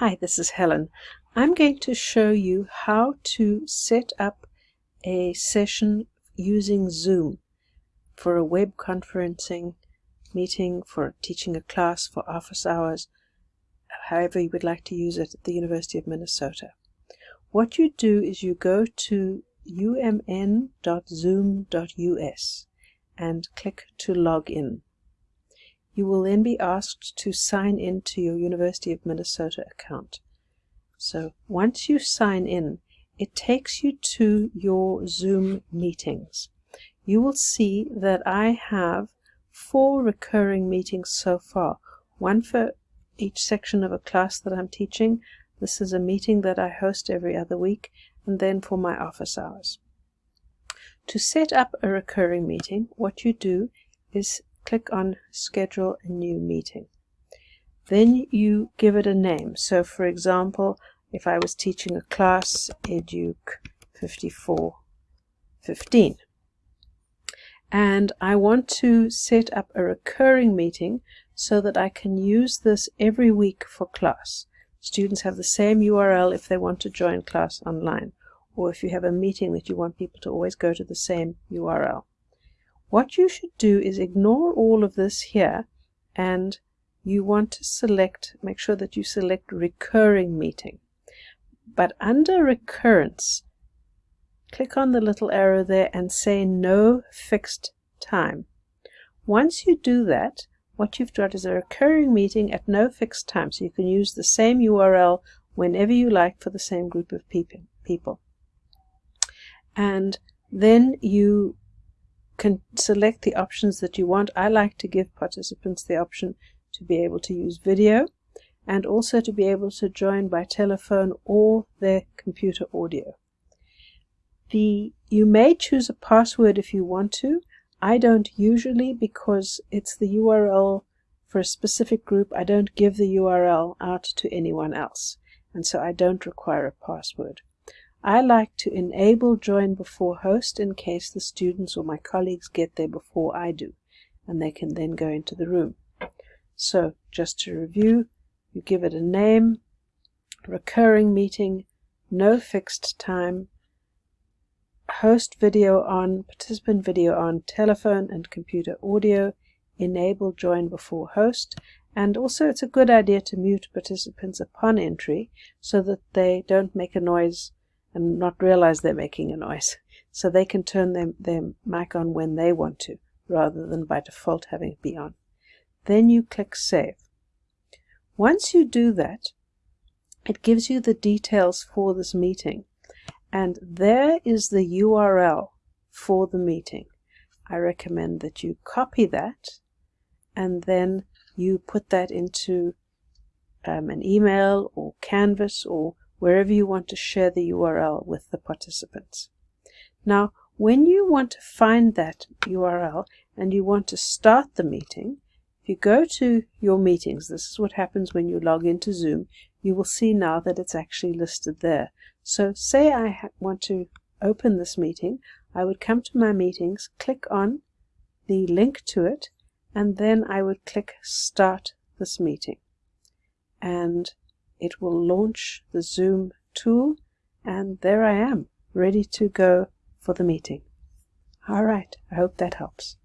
Hi, this is Helen. I'm going to show you how to set up a session using Zoom for a web conferencing meeting, for teaching a class, for office hours, however you would like to use it at the University of Minnesota. What you do is you go to umn.zoom.us and click to log in. You will then be asked to sign in to your University of Minnesota account. So once you sign in, it takes you to your Zoom meetings. You will see that I have four recurring meetings so far, one for each section of a class that I'm teaching. This is a meeting that I host every other week, and then for my office hours. To set up a recurring meeting, what you do is click on schedule a new meeting. Then you give it a name. So for example, if I was teaching a class, Educ 5415, and I want to set up a recurring meeting so that I can use this every week for class. Students have the same URL if they want to join class online, or if you have a meeting that you want people to always go to the same URL. What you should do is ignore all of this here and you want to select, make sure that you select recurring meeting. But under recurrence, click on the little arrow there and say no fixed time. Once you do that, what you've got is a recurring meeting at no fixed time, so you can use the same URL whenever you like for the same group of people. And then you can select the options that you want. I like to give participants the option to be able to use video and also to be able to join by telephone or their computer audio. The, you may choose a password if you want to. I don't usually because it's the URL for a specific group. I don't give the URL out to anyone else and so I don't require a password. I like to enable join before host in case the students or my colleagues get there before I do, and they can then go into the room. So just to review, you give it a name, recurring meeting, no fixed time, host video on, participant video on, telephone and computer audio, enable join before host, and also it's a good idea to mute participants upon entry so that they don't make a noise and not realize they're making a noise. So they can turn their, their mic on when they want to, rather than by default having it be on. Then you click Save. Once you do that, it gives you the details for this meeting. And there is the URL for the meeting. I recommend that you copy that and then you put that into um, an email or Canvas or wherever you want to share the URL with the participants. Now, when you want to find that URL and you want to start the meeting, if you go to your meetings, this is what happens when you log into Zoom, you will see now that it's actually listed there. So say I want to open this meeting, I would come to my meetings, click on the link to it, and then I would click Start this meeting. And it will launch the Zoom tool and there I am ready to go for the meeting. All right, I hope that helps.